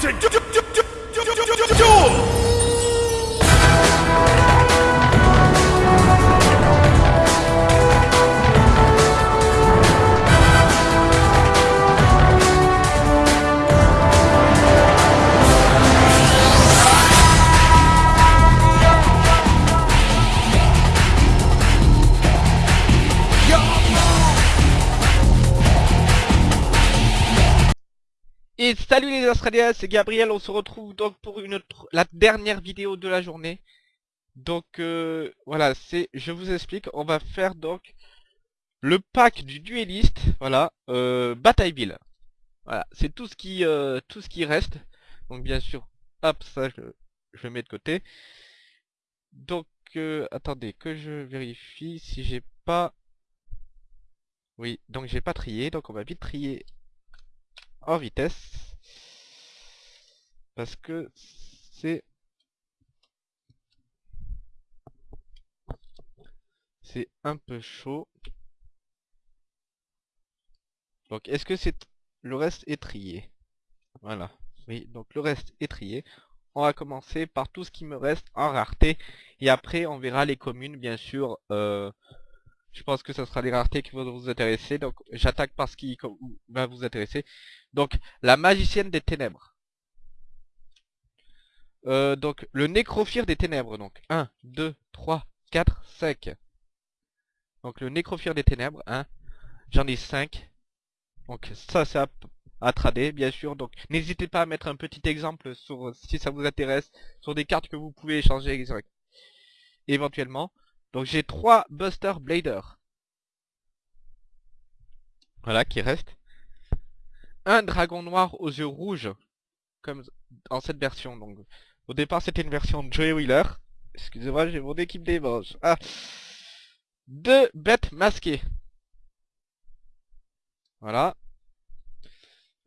to du- du- du- du- du- Salut les Australiens, c'est Gabriel, on se retrouve donc pour une autre- la dernière vidéo de la journée. Donc euh, voilà, c'est, je vous explique, on va faire donc le pack du dueliste, voilà, euh, Batailleville. Voilà, c'est tout ce qui euh, tout ce qui reste. Donc bien sûr, hop, ça je, je mets de côté. Donc attendez que je vérifie si j'ai pas. Oui, donc j'ai pas trié, donc on va vite trier en vitesse parce que c'est c'est un peu chaud. Donc est-ce que c'est le reste est trié? Voilà. Oui donc le reste est trié. On va commencer par tout ce qui me reste en rareté. Et après on verra les communes bien sûr. Euh, je pense que ce sera les raretés qui vont vous intéresser. Donc j'attaque par ce qui va vous intéresser. Donc, la magicienne des ténèbres. Euh, donc, le nécrophire des ténèbres. Donc, 1, 2, 3, 4, 5. Donc, le nécrophire des ténèbres. Hein. J'en ai 5. Donc, ça, c'est à, à trader, bien sûr. Donc, n'hésitez pas à mettre un petit exemple sur, si ça vous intéresse, sur des cartes que vous pouvez échanger éventuellement. Donc, j'ai 3 Buster Blader. Voilà, qui restent un dragon noir aux yeux rouges, comme dans cette version. Donc, au départ, c'était une version de Joey Wheeler. Excusez-moi, j'ai mon équipe des manches. Ah. Deux bêtes masquées. Voilà.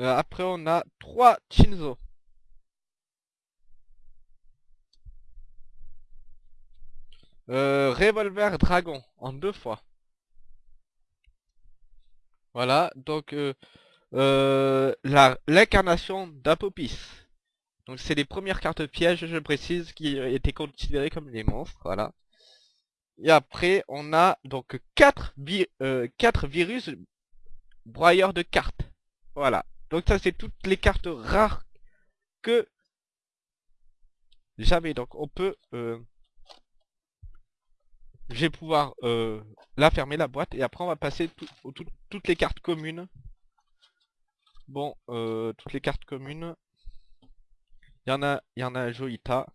Euh, après, on a trois Chinzo. Euh, revolver dragon en deux fois. Voilà, donc euh, l'incarnation d'Apopis. Donc c'est les premières cartes pièges, je précise, qui étaient considérées comme des monstres, voilà. Et après, on a donc 4, vi euh, virus broyeurs de cartes. Voilà. Donc ça c'est toutes les cartes rares que j'avais. Donc on peut... Euh, je vais pouvoir euh, la fermer la boîte et après on va passer toutes les cartes communes Bon, euh, toutes les cartes communes. Il y en a, il y en a un Joïta.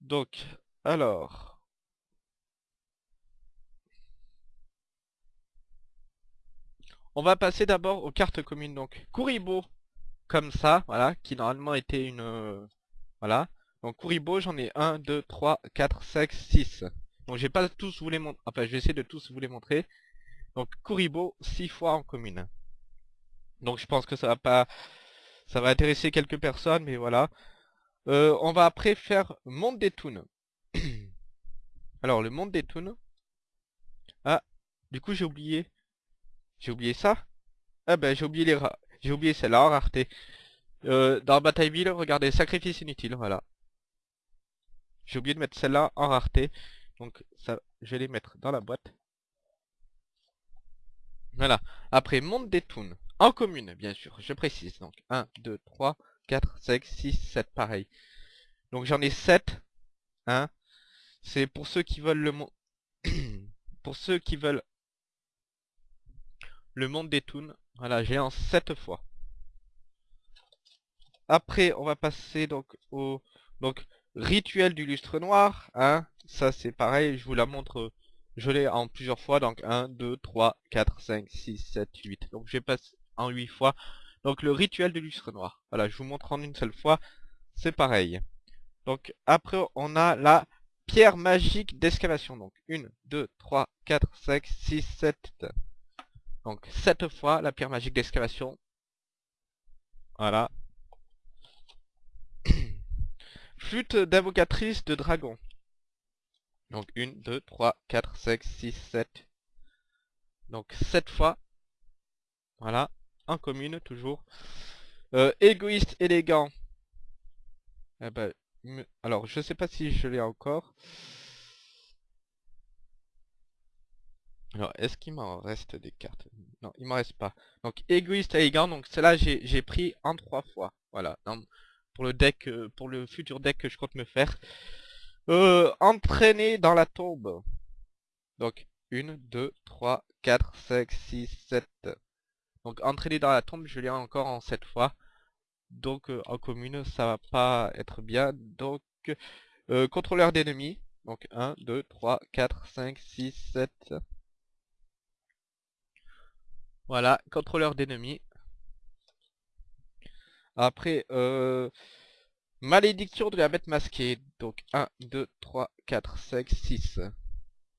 Donc, alors. On va passer d'abord aux cartes communes. Donc, Kuribo, comme ça, voilà, qui normalement était une... euh, voilà. Donc, Kuribo, j'en ai 1, 2, 3, 4, 5, 6. Donc, je vais pas tous vous les montrer. Enfin, je vais essayer de tous vous les montrer. Donc Kuribo 6 fois en commune. Donc je pense que ça va pas ça va intéresser quelques personnes mais voilà. Euh, on va après faire monde des toons. Alors le monde des toons. Ah, du coup j'ai oublié. J'ai oublié ça? Ah ben j'ai oublié les j'ai oublié celle-là en rareté. Euh, dans Batailleville, regardez sacrifice inutile, voilà. J'ai oublié de mettre celle-là en rareté. Donc ça je vais les mettre dans la boîte. Voilà. Après, monde des toons. Commune, bien sûr. Je précise. Donc, 1, 2, 3, 4, 5, 6, 7. Pareil. Donc, j'en ai 7. Hein. C'est pour ceux qui veulent le monde... pour ceux qui veulent le monde des toons. Voilà, j'ai en 7 fois. Après, on va passer donc au... Donc, rituel du lustre noir. Hein. Ça, c'est pareil. Je vous la montre... Je l'ai en plusieurs fois, donc 1, 2, 3, 4, 5, 6, 7, 8. Donc je passe en 8 fois. Donc le rituel de lustre noir. Voilà, je vous montre en une seule fois. C'est pareil. Donc après on a la pierre magique d'excavation. Donc 1, 2, 3, 4, 5, 6, 7. Donc 7 fois la pierre magique d'excavation. Voilà. Flûte d'invocatrice de dragon. Donc 1, 2, 3, 4, 5, 6, 7. Donc 7 fois. Voilà. En commune, toujours. Euh, égoïste, élégant. Eh ben, alors, je sais pas si je l'ai encore. Alors, est-ce qu'il m'en reste des cartes? Non, il m'en reste pas. Donc, égoïste, élégant. Donc, celle-là, j'ai pris en trois fois. Voilà. pour le deck, euh, pour le futur deck que je compte me faire. Euh, entraîner dans la tombe. Donc, 1, 2, 3, 4, 5, 6, 7. Donc, entraîner dans la tombe, je l'ai encore en 7 fois. Donc, euh, en commune, ça va pas être bien. Donc, euh, contrôleur d'ennemis. Donc, 1, 2, 3, 4, 5, 6, 7. Voilà, contrôleur d'ennemis. Après, euh, malédiction de la bête masquée. Donc 1, 2, 3, 4, 5, 6.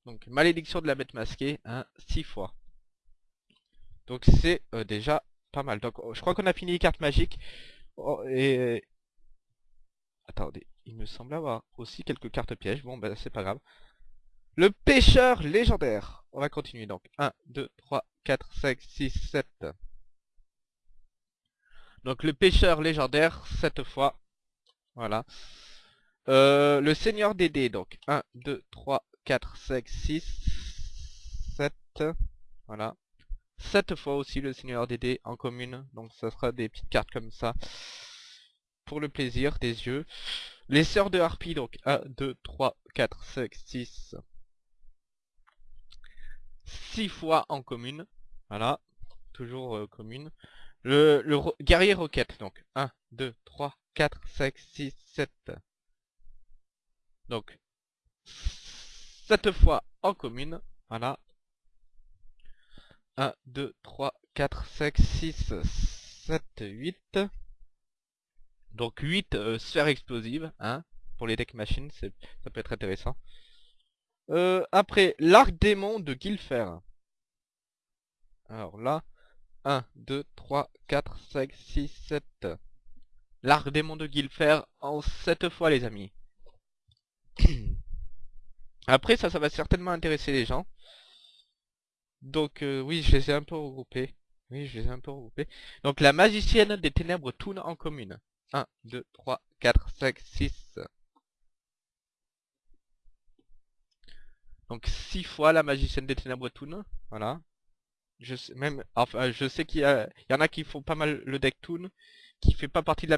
Donc malédiction de la bête masquée, 1, 6 fois. Donc c'est euh, déjà pas mal. Donc je crois qu'on a fini les cartes magiques. Oh, et... Attendez, il me semble avoir aussi quelques cartes pièges. Bon ben c'est pas grave. Le pêcheur légendaire. On va continuer donc. 1, 2, 3, 4, 5, 6, 7. Donc le pêcheur légendaire, 7 fois. Voilà. Euh, le seigneur des dés, donc 1, 2, 3, 4, 5, 6, 7. Voilà. 7 fois aussi le seigneur des dés en commune. Donc ça sera des petites cartes comme ça. Pour le plaisir des yeux. Les sœurs de harpie, donc 1, 2, 3, 4, 5, 6. 6 fois en commune. Voilà, toujours euh, commune. Le, le guerrier roquette, donc 1, 2, 3, 4, 5, 6, 7. Donc, 7 fois en commune, voilà. 1, 2, 3, 4, 5, 6, 7, 8. Donc 8 euh, sphères explosives, hein, pour les deck machines, ça peut être intéressant. Euh, après, l'arc démon de Guilfer. Alors là, 1, 2, 3, 4, 5, 6, 7. L'arc démon de Guilfer en 7 fois les amis. Après ça, ça va certainement intéresser les gens. Donc euh, oui, je les ai un peu regroupés. Oui, je les ai un peu regroupés. Donc la magicienne des ténèbres tourne en commune. 1, 2, 3, 4, 5, 6. Donc 6 fois la magicienne des ténèbres toon. Voilà. Je sais même, enfin, je sais qu'il y, y, en a qui font pas mal le deck Toon, qui fait pas partie de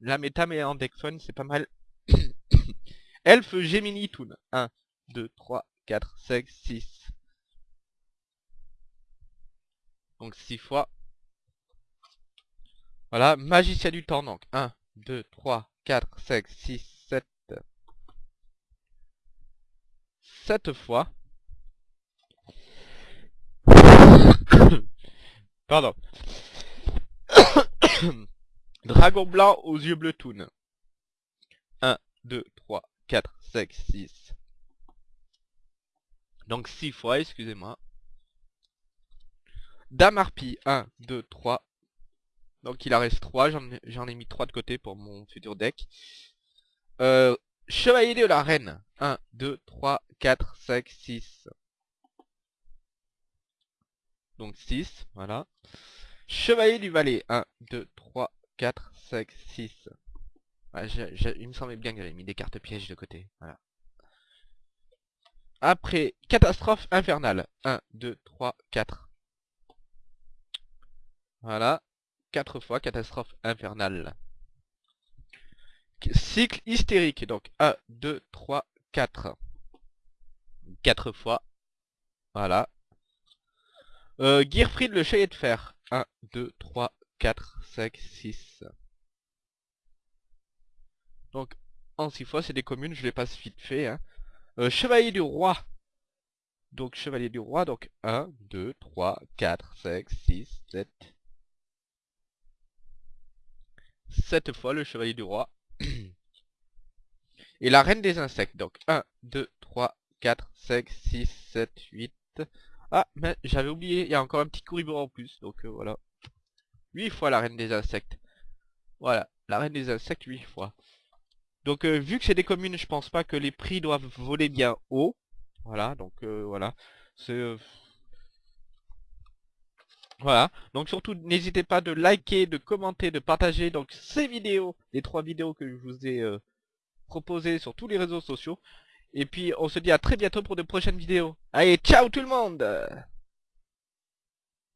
la, méta, mais en deck fun, c'est pas mal. Elf Gemini Toon. 1, 2, 3, 4, 5, 6. Donc 6 fois. Voilà, Magicien du temps, donc 1, 2, 3, 4, 5, 6, 7. 7 fois. Pardon. Dragon blanc aux yeux bleus toon. 1, 2, 3, 4, 5, 6. Donc 6 fois, excusez-moi. Dame harpie, 1, 2, 3. Donc il en reste 3, j'en ai mis 3 de côté pour mon futur deck. Euh, Chevalier de la reine, 1, 2, 3, 4, 5, 6. Donc 6, voilà. Chevalier du Valet. 1, 2, 3, 4, 5, 6. il me semblait bien que j'avais mis des cartes pièges de côté. Voilà. Après, catastrophe infernale. 1, 2, 3, 4. Voilà. 4 fois catastrophe infernale. Cycle hystérique. Donc 1, 2, 3, 4. 4 fois. Voilà. Euh, Gearfried le chevalier de fer. 1, 2, 3, 4, 5, 6. Donc, en 6 fois, c'est des communes, je les passe vite fait. Hein. Euh, chevalier du roi. Donc, chevalier du roi, donc 1, 2, 3, 4, 5, 6, 7. 7 fois le chevalier du roi. Et la reine des insectes, donc 1, 2, 3, 4, 5, 6, 7, 8. Ah, mais j'avais oublié, il y a encore un petit couribou en plus, donc euh, voilà. 8 fois la reine des insectes. Voilà, la reine des insectes 8 fois. Donc euh, vu que c'est des communes, je pense pas que les prix doivent voler bien haut. Voilà, donc euh, voilà. C'est... Voilà, donc surtout n'hésitez pas de liker, de commenter, de partager donc ces vidéos, les trois vidéos que je vous ai euh, proposées sur tous les réseaux sociaux. Et puis on se dit à très bientôt pour de prochaines vidéos. Allez, ciao tout le monde